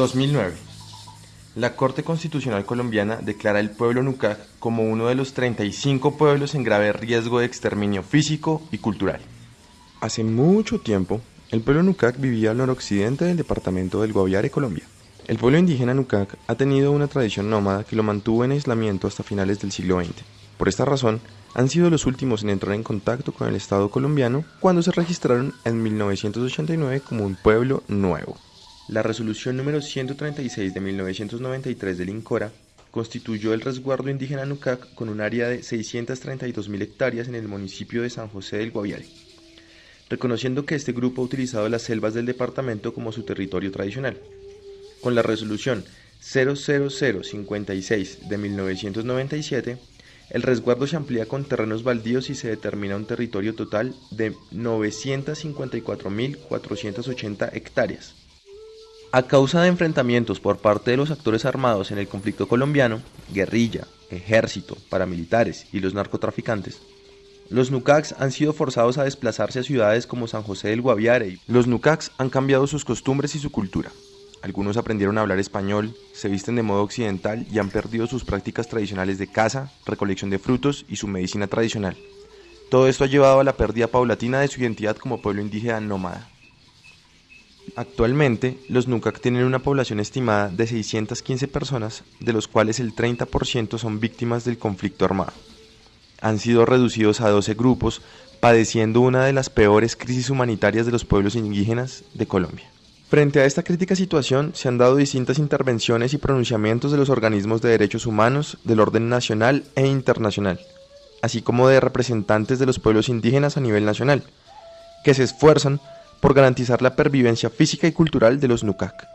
2009. La Corte Constitucional Colombiana declara el pueblo Nucac como uno de los 35 pueblos en grave riesgo de exterminio físico y cultural. Hace mucho tiempo, el pueblo Nucac vivía al noroccidente del departamento del Guaviare, Colombia. El pueblo indígena Nucac ha tenido una tradición nómada que lo mantuvo en aislamiento hasta finales del siglo XX. Por esta razón, han sido los últimos en entrar en contacto con el Estado colombiano cuando se registraron en 1989 como un pueblo nuevo. La resolución número 136 de 1993 del INCORA constituyó el resguardo indígena Nucac con un área de 632.000 hectáreas en el municipio de San José del Guaviare, reconociendo que este grupo ha utilizado las selvas del departamento como su territorio tradicional. Con la resolución 00056 de 1997, el resguardo se amplía con terrenos baldíos y se determina un territorio total de 954.480 hectáreas. A causa de enfrentamientos por parte de los actores armados en el conflicto colombiano, guerrilla, ejército, paramilitares y los narcotraficantes, los Nucacs han sido forzados a desplazarse a ciudades como San José del Guaviare. Los Nucacs han cambiado sus costumbres y su cultura. Algunos aprendieron a hablar español, se visten de modo occidental y han perdido sus prácticas tradicionales de caza, recolección de frutos y su medicina tradicional. Todo esto ha llevado a la pérdida paulatina de su identidad como pueblo indígena nómada. Actualmente, los Nucac tienen una población estimada de 615 personas, de los cuales el 30% son víctimas del conflicto armado. Han sido reducidos a 12 grupos, padeciendo una de las peores crisis humanitarias de los pueblos indígenas de Colombia. Frente a esta crítica situación, se han dado distintas intervenciones y pronunciamientos de los organismos de derechos humanos del orden nacional e internacional, así como de representantes de los pueblos indígenas a nivel nacional, que se esfuerzan por garantizar la pervivencia física y cultural de los Nucac.